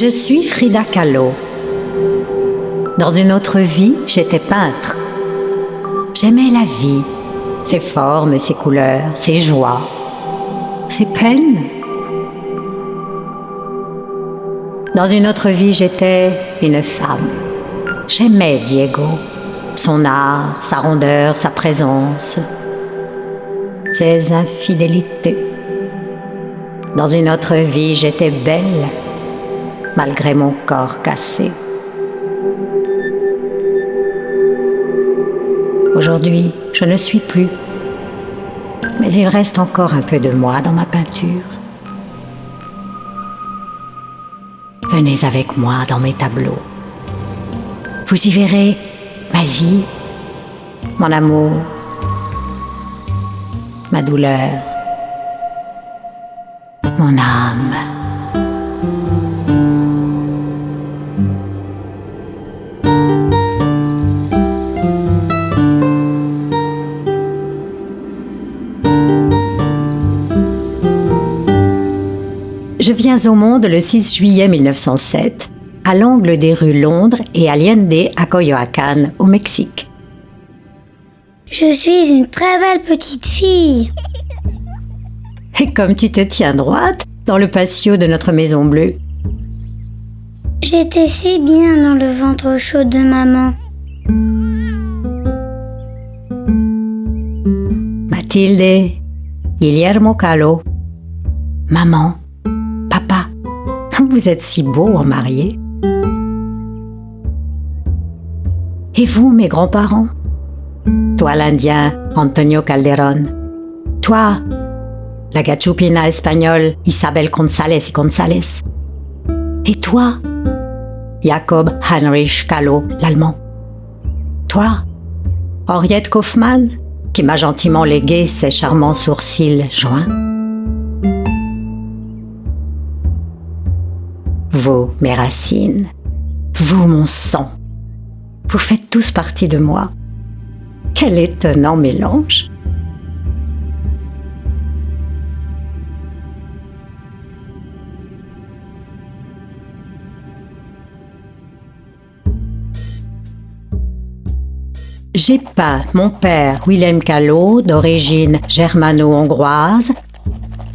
Je suis Frida Kahlo. Dans une autre vie, j'étais peintre. J'aimais la vie, ses formes, ses couleurs, ses joies, ses peines. Dans une autre vie, j'étais une femme. J'aimais Diego, son art, sa rondeur, sa présence, ses infidélités. Dans une autre vie, j'étais belle, malgré mon corps cassé. Aujourd'hui, je ne suis plus, mais il reste encore un peu de moi dans ma peinture. Venez avec moi dans mes tableaux. Vous y verrez ma vie, mon amour, ma douleur, mon âme. Je viens au monde le 6 juillet 1907, à l'angle des rues Londres et Allende à Coyoacán, au Mexique. Je suis une très belle petite fille. Et comme tu te tiens droite dans le patio de notre maison bleue, J'étais si bien dans le ventre chaud de maman. Mathilde, Guillermo Calo, maman, vous êtes si beaux en mariés. Et vous, mes grands-parents? Toi, l'Indien, Antonio Calderón. Toi, la gachupina espagnole, Isabel González y González. Et toi, Jacob Heinrich Calo, l'Allemand. Toi, Henriette Kaufmann, qui m'a gentiment légué ses charmants sourcils joints. Vous, mes racines, vous, mon sang, vous faites tous partie de moi. Quel étonnant mélange. J'ai peint mon père Willem Callot, d'origine germano-hongroise,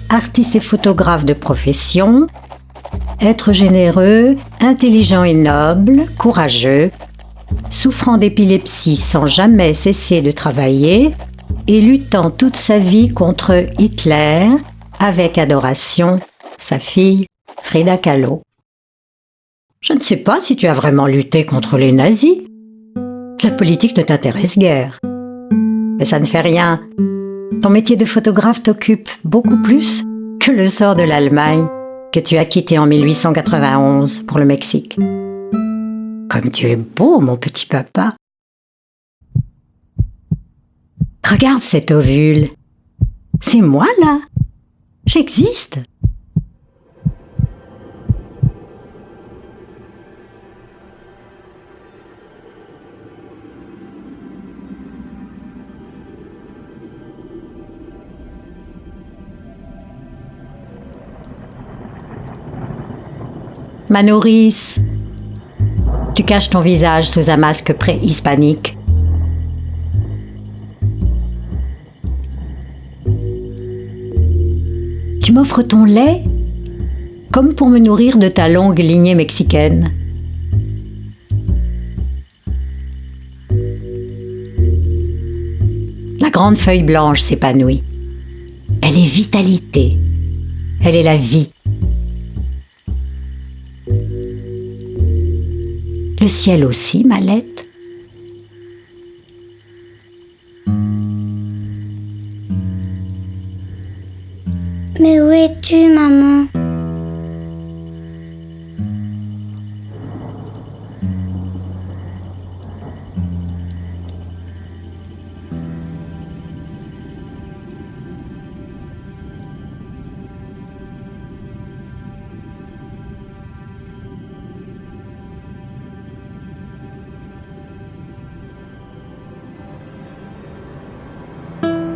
artiste et photographe de profession, être généreux, intelligent et noble, courageux, souffrant d'épilepsie sans jamais cesser de travailler et luttant toute sa vie contre Hitler avec adoration, sa fille Frida Kahlo. Je ne sais pas si tu as vraiment lutté contre les nazis. La politique ne t'intéresse guère. Mais ça ne fait rien. Ton métier de photographe t'occupe beaucoup plus que le sort de l'Allemagne que tu as quitté en 1891 pour le Mexique. Comme tu es beau, mon petit papa. Regarde cet ovule. C'est moi là. J'existe. Ma nourrice, tu caches ton visage sous un masque préhispanique. Tu m'offres ton lait comme pour me nourrir de ta longue lignée mexicaine. La grande feuille blanche s'épanouit. Elle est vitalité. Elle est la vie. Le ciel aussi, Mallette. Mais où es-tu, maman?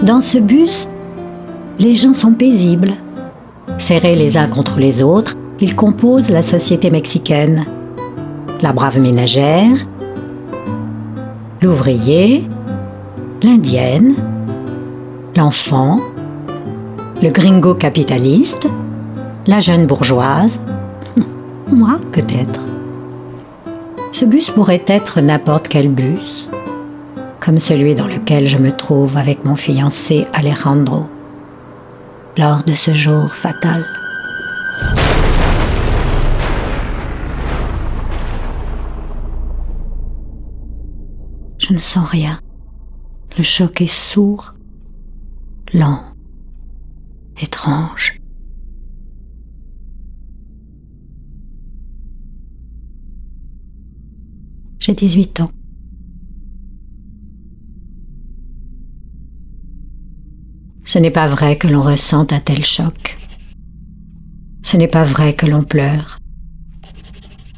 Dans ce bus, les gens sont paisibles, serrés les uns contre les autres, il compose la société mexicaine. La brave ménagère, l'ouvrier, l'indienne, l'enfant, le gringo capitaliste, la jeune bourgeoise, moi peut-être. Ce bus pourrait être n'importe quel bus, comme celui dans lequel je me trouve avec mon fiancé Alejandro, lors de ce jour fatal. Je ne sens rien. Le choc est sourd, lent, étrange. J'ai 18 ans. Ce n'est pas vrai que l'on ressente un tel choc. Ce n'est pas vrai que l'on pleure.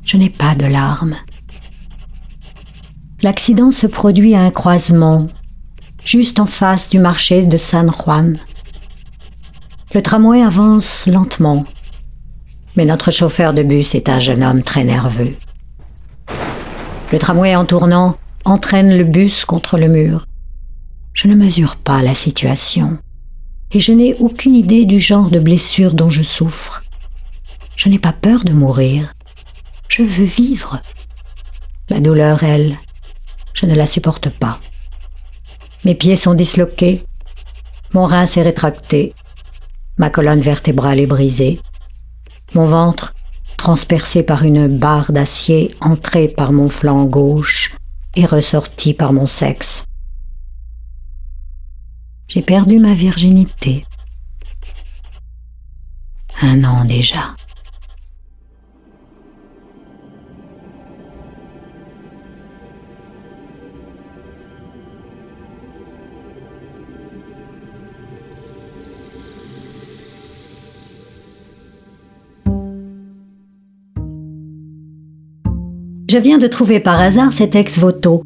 Je n'ai pas de larmes. L'accident se produit à un croisement, juste en face du marché de San Juan. Le tramway avance lentement, mais notre chauffeur de bus est un jeune homme très nerveux. Le tramway en tournant entraîne le bus contre le mur. Je ne mesure pas la situation et je n'ai aucune idée du genre de blessure dont je souffre. Je n'ai pas peur de mourir. Je veux vivre. La douleur, elle, je ne la supporte pas. Mes pieds sont disloqués, mon rein s'est rétracté, ma colonne vertébrale est brisée, mon ventre, transpercé par une barre d'acier entrée par mon flanc gauche et ressortie par mon sexe. J'ai perdu ma virginité. Un an déjà. Je viens de trouver par hasard cet ex-voto.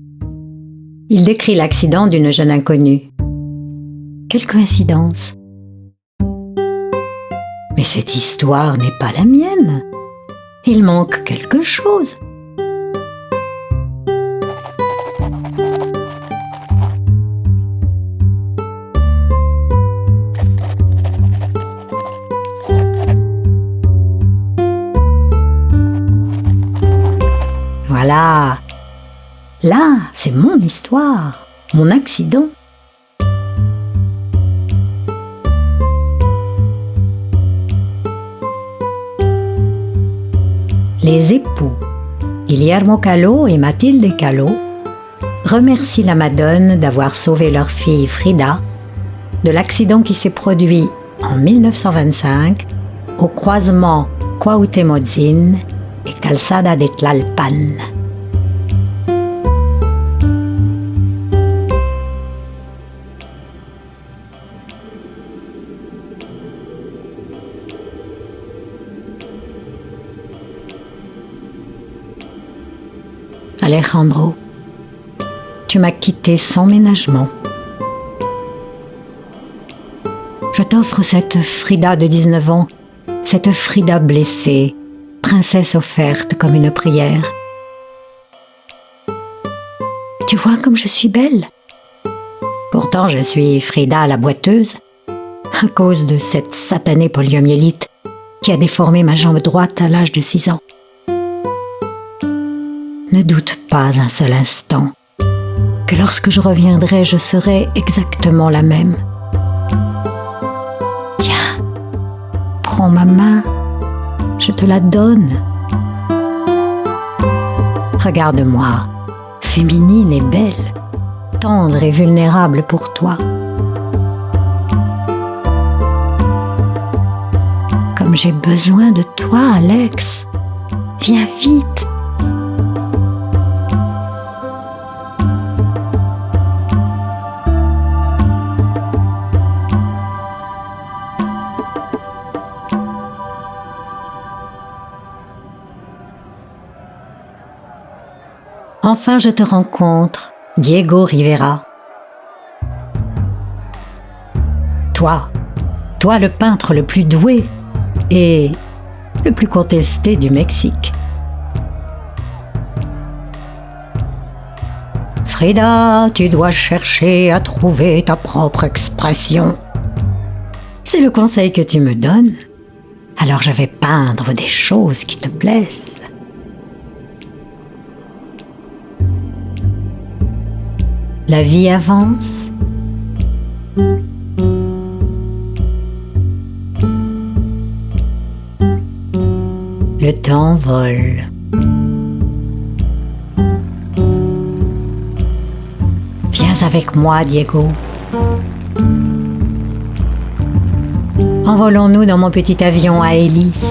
Il décrit l'accident d'une jeune inconnue. Quelle coïncidence. Mais cette histoire n'est pas la mienne. Il manque quelque chose. Voilà. Là, c'est mon histoire, mon accident. Les époux, Guillermo Calo et Mathilde Calo, remercient la Madone d'avoir sauvé leur fille Frida de l'accident qui s'est produit en 1925 au croisement Cuauhtémoc et Calzada de Tlalpan. Alejandro, tu m'as quitté sans ménagement. Je t'offre cette Frida de 19 ans, cette Frida blessée, princesse offerte comme une prière. Tu vois comme je suis belle? Pourtant je suis Frida la boiteuse, à cause de cette satanée poliomyélite qui a déformé ma jambe droite à l'âge de 6 ans. Ne doute un seul instant que lorsque je reviendrai, je serai exactement la même. Tiens, prends ma main je te la donne. Regarde-moi, féminine et belle, tendre et vulnérable pour toi. Comme j'ai besoin de toi, Alex. Viens vite. Enfin je te rencontre, Diego Rivera. Toi, toi le peintre le plus doué et le plus contesté du Mexique. Frida, tu dois chercher à trouver ta propre expression. C'est le conseil que tu me donnes. Alors je vais peindre des choses qui te plaisent. La vie avance. Le temps vole. Viens avec moi, Diego. Envolons-nous dans mon petit avion à hélice.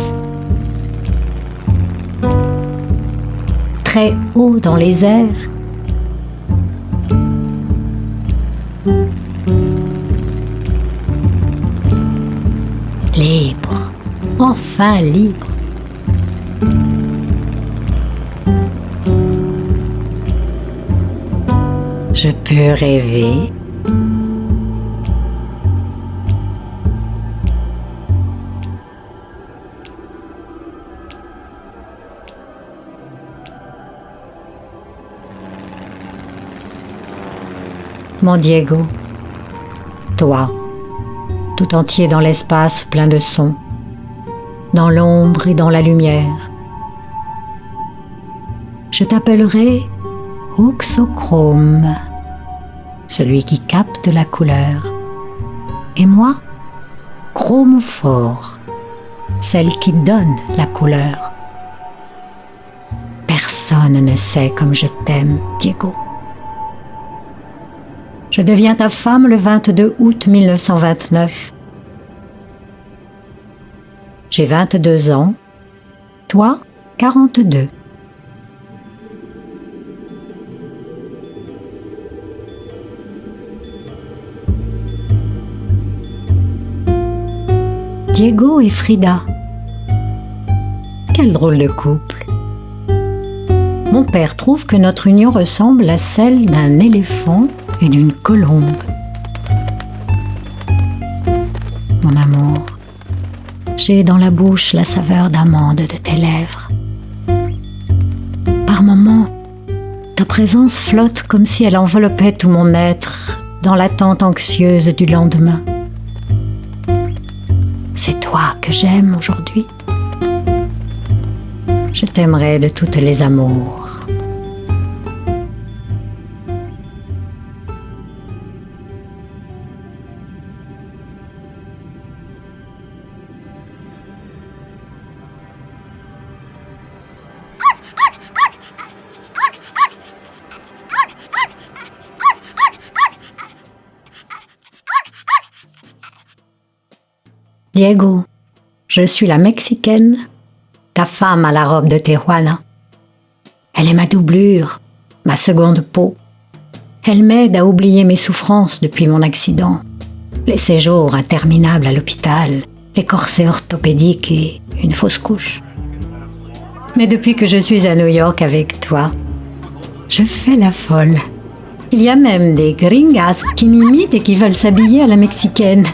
Très haut dans les airs. Enfin libre. Je peux rêver. Mon Diego, toi, tout entier dans l'espace plein de sons, dans l'ombre et dans la lumière. Je t'appellerai Oxochrome, celui qui capte la couleur. Et moi, chromophore, celle qui donne la couleur. Personne ne sait comme je t'aime, Diego. Je deviens ta femme le 22 août 1929. J'ai 22 ans, toi 42. Diego et Frida. Quel drôle de couple. Mon père trouve que notre union ressemble à celle d'un éléphant et d'une colombe. Mon amour, j'ai dans la bouche la saveur d'amande de tes lèvres. Par moments, ta présence flotte comme si elle enveloppait tout mon être dans l'attente anxieuse du lendemain. C'est toi que j'aime aujourd'hui. Je t'aimerai de toutes les amours. Diego, je suis la Mexicaine, ta femme à la robe de Tijuana. Elle est ma doublure, ma seconde peau. Elle m'aide à oublier mes souffrances depuis mon accident, les séjours interminables à l'hôpital, les corsets orthopédiques et une fausse couche. Mais depuis que je suis à New York avec toi, je fais la folle. Il y a même des gringas qui m'imitent et qui veulent s'habiller à la mexicaine.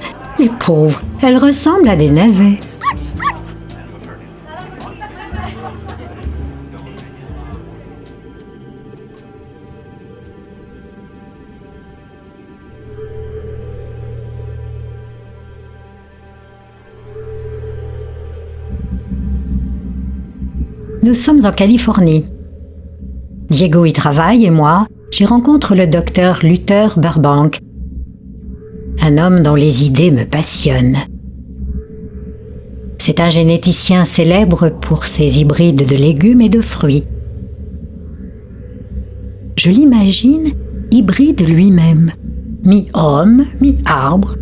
Les pauvres, elles ressemblent à des navets. Nous sommes en Californie. Diego y travaille et moi, j'y rencontre le docteur Luther Burbank, un homme dont les idées me passionnent. C'est un généticien célèbre pour ses hybrides de légumes et de fruits. Je l'imagine hybride lui-même, mi-homme, mi-arbre,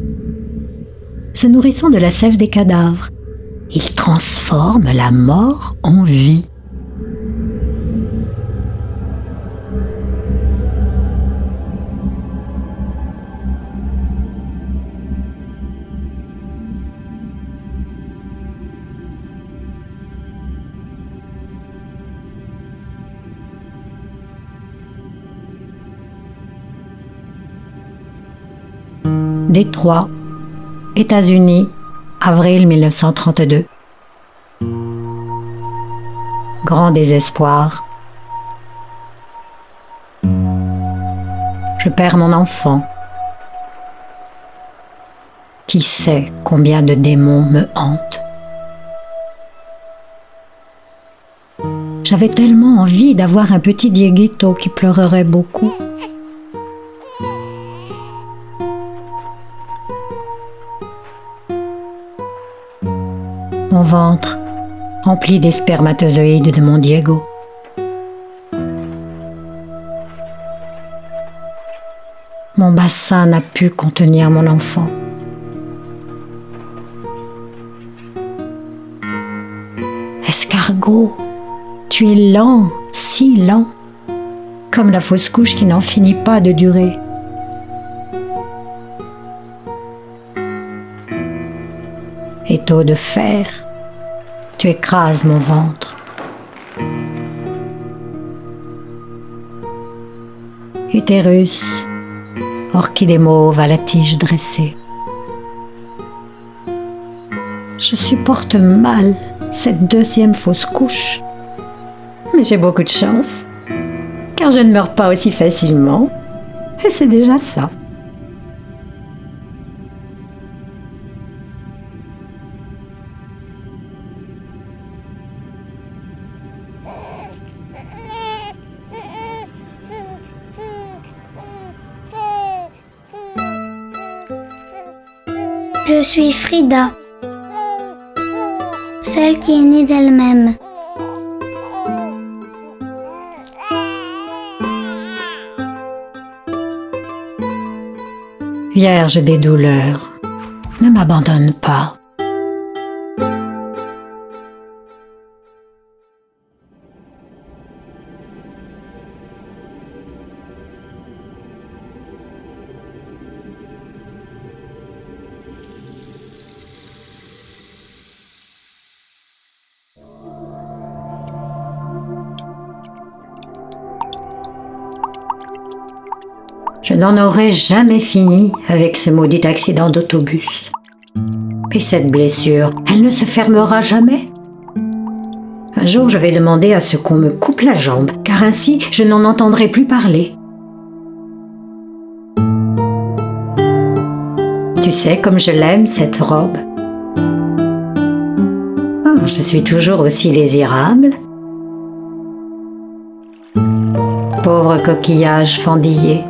se nourrissant de la sève des cadavres. Il transforme la mort en vie. Détroit, États-Unis, avril 1932. Grand désespoir. Je perds mon enfant. Qui sait combien de démons me hantent J'avais tellement envie d'avoir un petit Dieguito qui pleurerait beaucoup. Mon ventre, rempli des spermatozoïdes de mon Diego. Mon bassin n'a pu contenir mon enfant. Escargot, tu es lent, si lent, comme la fausse couche qui n'en finit pas de durer. Étau de fer, tu écrases mon ventre. Utérus, orchidée mauve à la tige dressée. Je supporte mal cette deuxième fausse couche. Mais j'ai beaucoup de chance, car je ne meurs pas aussi facilement, et c'est déjà ça. Suis Frida, celle qui est née d'elle-même. Vierge des douleurs, ne m'abandonne pas. Je n'en aurais jamais fini avec ce maudit accident d'autobus. Et cette blessure, elle ne se fermera jamais? Un jour, je vais demander à ce qu'on me coupe la jambe, car ainsi je n'en entendrai plus parler. Tu sais comme je l'aime, cette robe. Oh, je suis toujours aussi désirable. Pauvre coquillage fendillé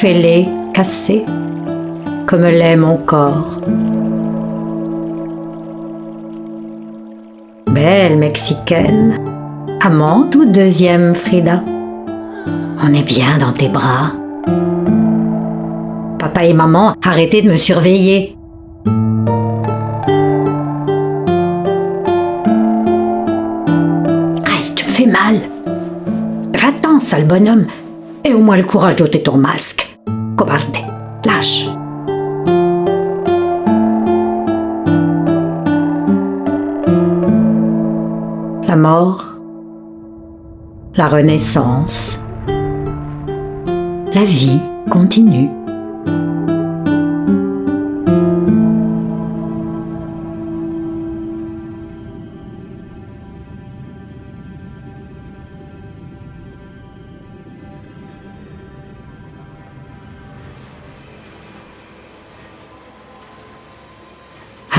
fêlé, cassé, comme l'est mon corps. Belle mexicaine, amante ou deuxième Frida? On est bien dans tes bras. Papa et maman, arrêtez de me surveiller. Aïe, tu me fais mal. Va-t'en, sale bonhomme, et au moins le courage d'ôter ton masque. Cobarde, lâche. La mort, la renaissance, la vie continue.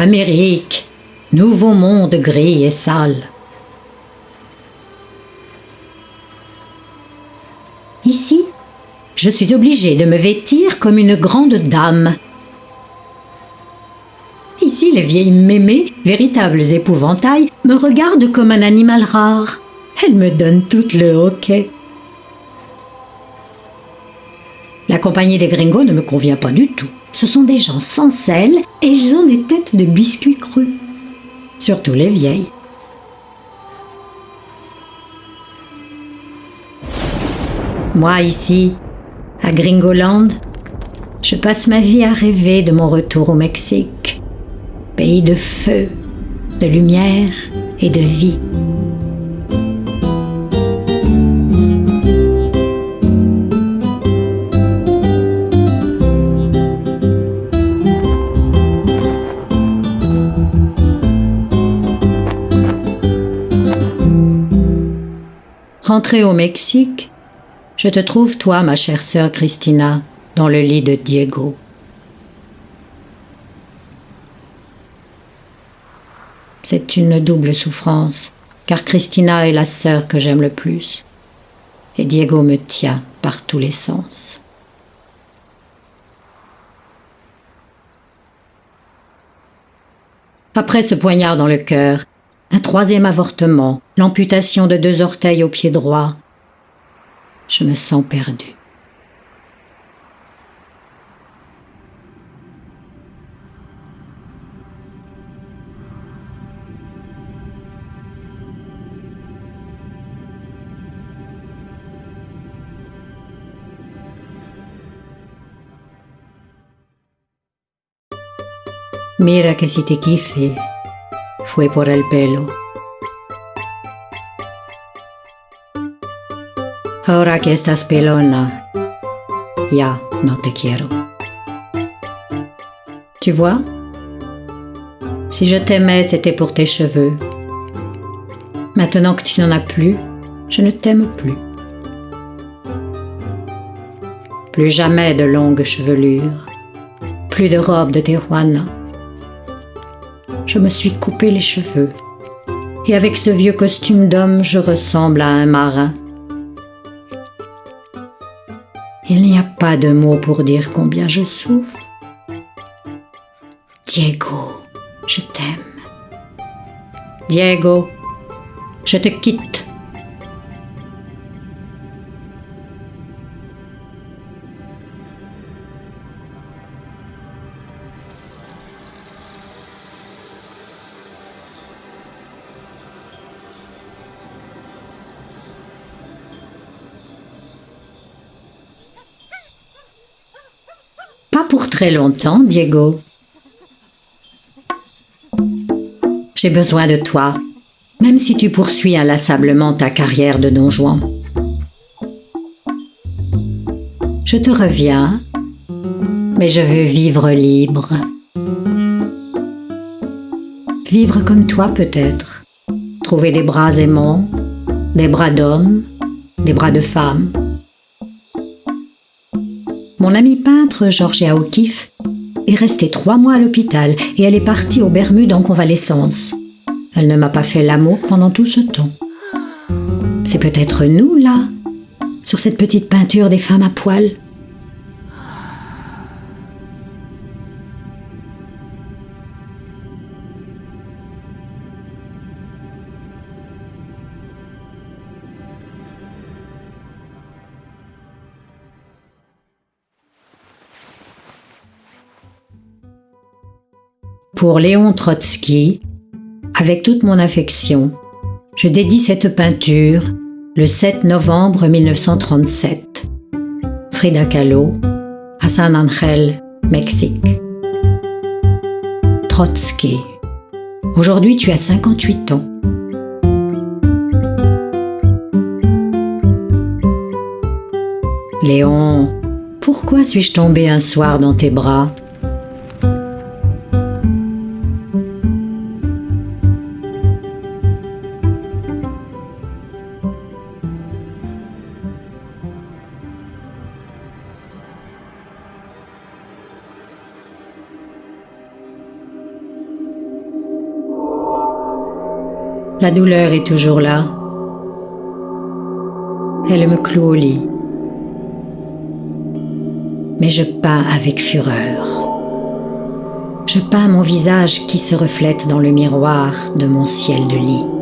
Amérique, nouveau monde gris et sale. Ici, je suis obligée de me vêtir comme une grande dame. Ici, les vieilles mémées, véritables épouvantails, me regardent comme un animal rare. Elles me donnent toutes le hoquet. La compagnie des gringos ne me convient pas du tout. Ce sont des gens sans sel et ils ont des têtes de biscuits crus. Surtout les vieilles. Moi ici, à Gringoland, je passe ma vie à rêver de mon retour au Mexique. Pays de feu, de lumière et de vie. Rentrée au Mexique, je te trouve, toi, ma chère sœur Christina, dans le lit de Diego. C'est une double souffrance, car Christina est la sœur que j'aime le plus, et Diego me tient par tous les sens. Après ce poignard dans le cœur, un troisième avortement, l'amputation de deux orteils au pied droit, je me sens perdue. Mira que si te quise, fue por el pelo. Ahora que estás pelona, ya no te quiero. Tu vois? Si je t'aimais, c'était pour tes cheveux. Maintenant que tu n'en as plus, je ne t'aime plus. Plus jamais de longues chevelures, plus de robes de Tijuana je me suis coupé les cheveux. Et avec ce vieux costume d'homme, je ressemble à un marin. Il n'y a pas de mots pour dire combien je souffre. Diego, je t'aime. Diego, je te quitte. Très longtemps, Diego. J'ai besoin de toi, même si tu poursuis inlassablement ta carrière de Don Juan. Je te reviens, mais je veux vivre libre. Vivre comme toi peut-être. Trouver des bras aimants, des bras d'hommes, des bras de femmes mon amie peintre, Georgia O'Keeffe, est restée trois mois à l'hôpital et elle est partie aux Bermudes en convalescence. Elle ne m'a pas fait l'amour pendant tout ce temps. C'est peut-être nous, là, sur cette petite peinture des femmes à poil. Pour Léon Trotsky, avec toute mon affection, je dédie cette peinture le 7 novembre 1937. Frida Kahlo, à San Angel, Mexique. Trotsky, aujourd'hui tu as 58 ans. Léon, pourquoi suis-je tombé un soir dans tes bras? La douleur est toujours là. Elle me cloue au lit. Mais je peins avec fureur. Je peins mon visage qui se reflète dans le miroir de mon ciel de lit.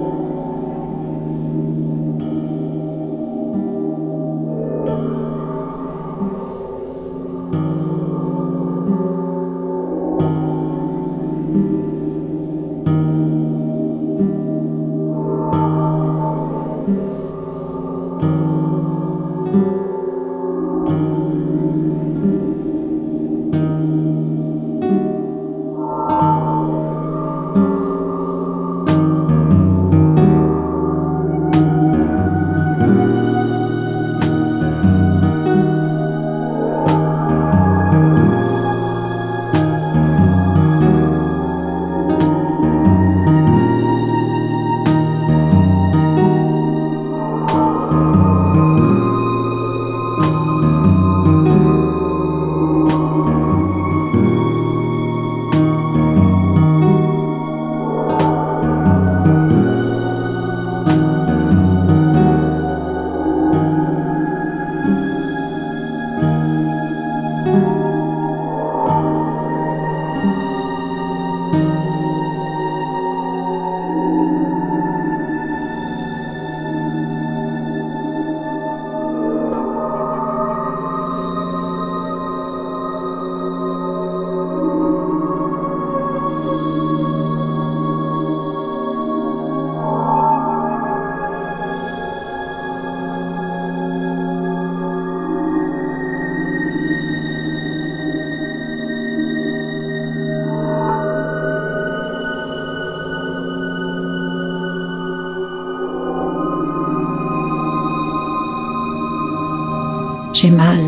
J'ai mal,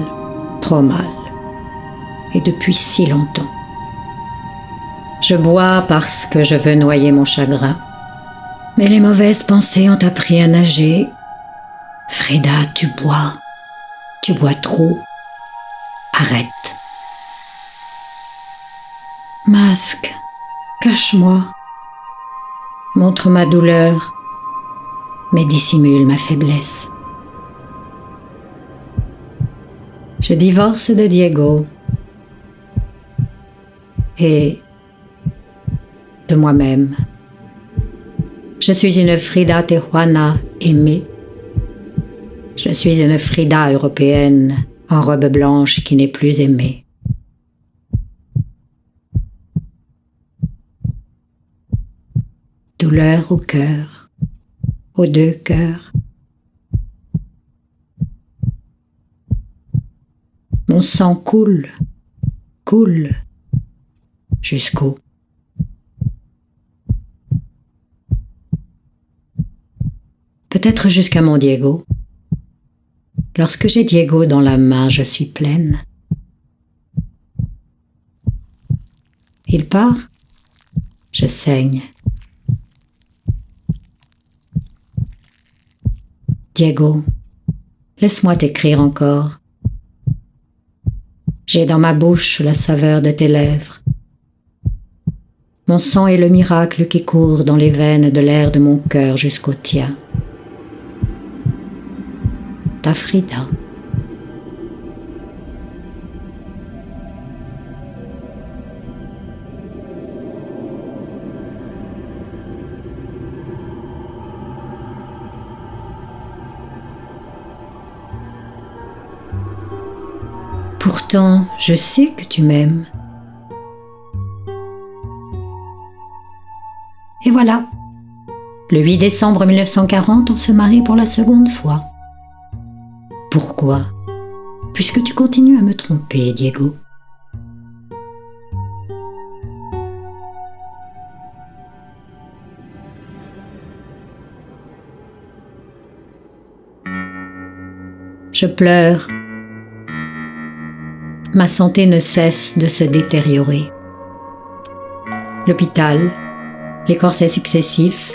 trop mal, et depuis si longtemps. Je bois parce que je veux noyer mon chagrin. Mais les mauvaises pensées ont appris à nager. Frida, tu bois. Tu bois trop. Arrête. Masque, cache-moi. Montre ma douleur, mais dissimule ma faiblesse. Je divorce de Diego et de moi-même. Je suis une Frida Tijuana aimée. Je suis une Frida européenne en robe blanche qui n'est plus aimée. Douleur au cœur, aux deux cœurs. Mon sang coule, coule jusqu'au peut-être jusqu'à mon Diego. Lorsque j'ai Diego dans la main, je suis pleine. Il part, je saigne. Diego, laisse-moi t'écrire encore. J'ai dans ma bouche la saveur de tes lèvres. Mon sang est le miracle qui court dans les veines de l'air de mon cœur jusqu'au tien ta Frida. Je sais que tu m'aimes. Et voilà. Le 8 décembre 1940, on se marie pour la seconde fois. Pourquoi? Puisque tu continues à me tromper, Diego. Je pleure. Ma santé ne cesse de se détériorer. L'hôpital, les corsets successifs,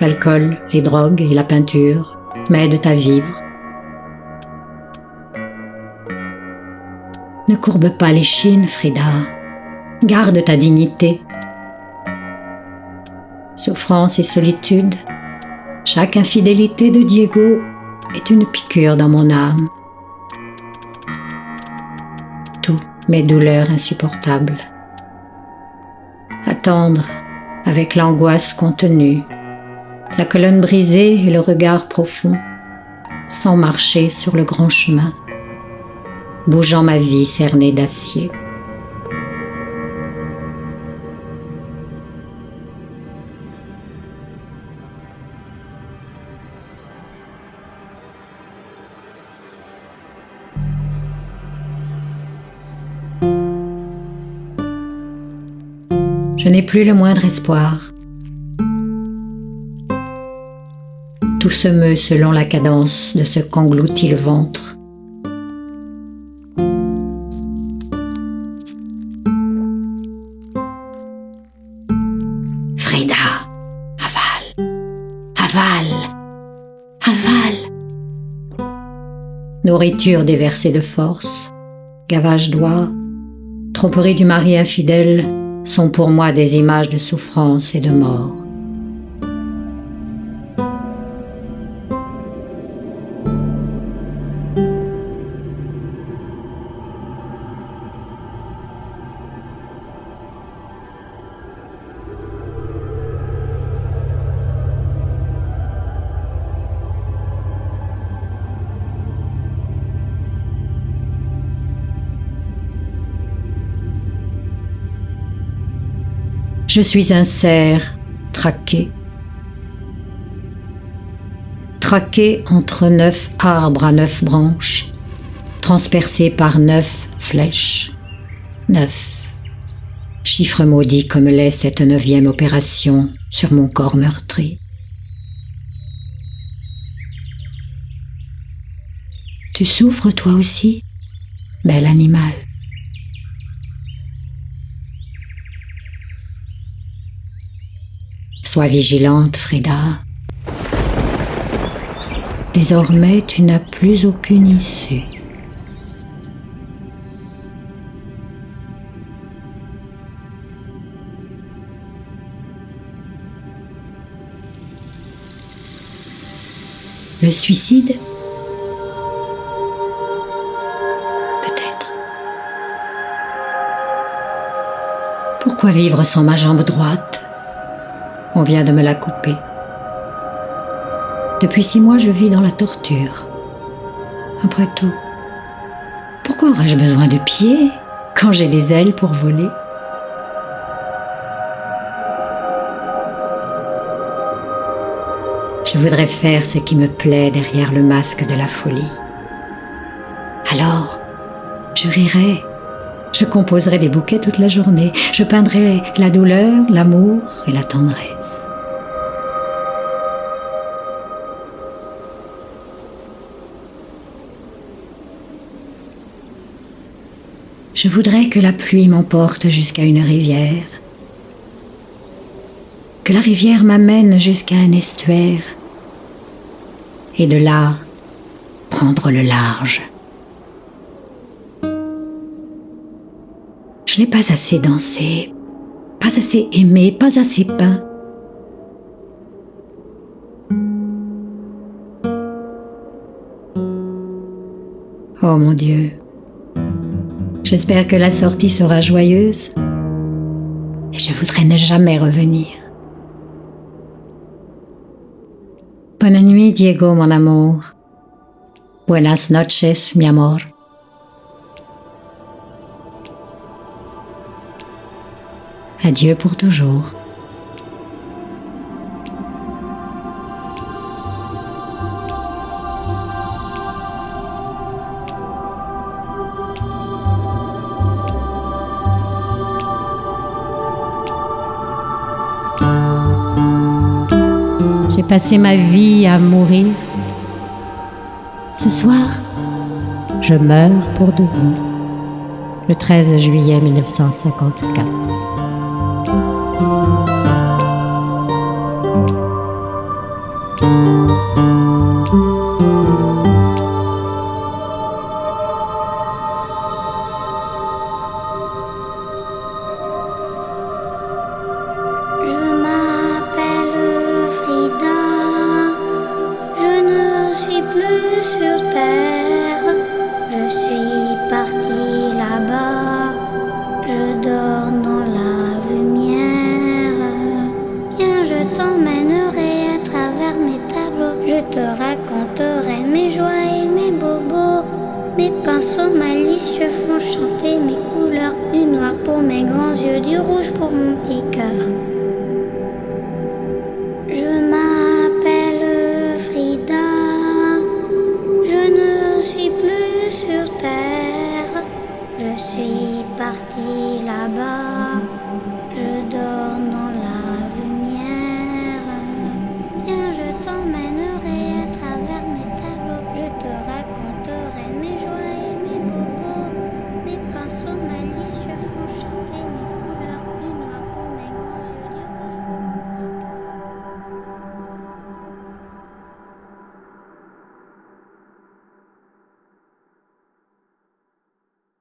l'alcool, les drogues et la peinture m'aident à vivre Ne courbe pas les chines, Frida. Garde ta dignité. Souffrance et solitude, chaque infidélité de Diego est une piqûre dans mon âme. Mes douleurs insupportables. Attendre avec l'angoisse contenue, la colonne brisée et le regard profond, sans marcher sur le grand chemin bougeant ma vie cernée d'acier. Je n'ai plus le moindre espoir. Tout se meut selon la cadence de ce qu'engloutit le ventre. nourriture déversée de force, gavage d'oie, tromperie du mari infidèle sont pour moi des images de souffrance et de mort. Je suis un cerf traqué. Traqué entre neuf arbres à neuf branches, transpercé par neuf flèches. Neuf. Chiffre maudit comme l'est cette neuvième opération sur mon corps meurtri. Tu souffres toi aussi, bel animal. Sois vigilante, Frida. Désormais, tu n'as plus aucune issue. Le suicide? Peut-être. Pourquoi vivre sans ma jambe droite? On vient de me la couper. Depuis six mois, je vis dans la torture. Après tout, pourquoi aurais-je besoin de pieds quand j'ai des ailes pour voler? Je voudrais faire ce qui me plaît derrière le masque de la folie. Alors, je rirai, je composerai des bouquets toute la journée, je peindrai la douleur, l'amour et la tendresse. Je voudrais que la pluie m'emporte jusqu'à une rivière, que la rivière m'amène jusqu'à un estuaire, et de là prendre le large. Je n'ai pas assez dansé, pas assez aimé, pas assez peint. Oh mon Dieu, j'espère que la sortie sera joyeuse et je voudrais ne jamais revenir. Bonne nuit, Diego, mon amour. Buenas noches, mi amor. Adieu pour toujours. J'ai passé ma vie à mourir. Ce soir, je meurs pour de bon. Le 13 juillet 1954.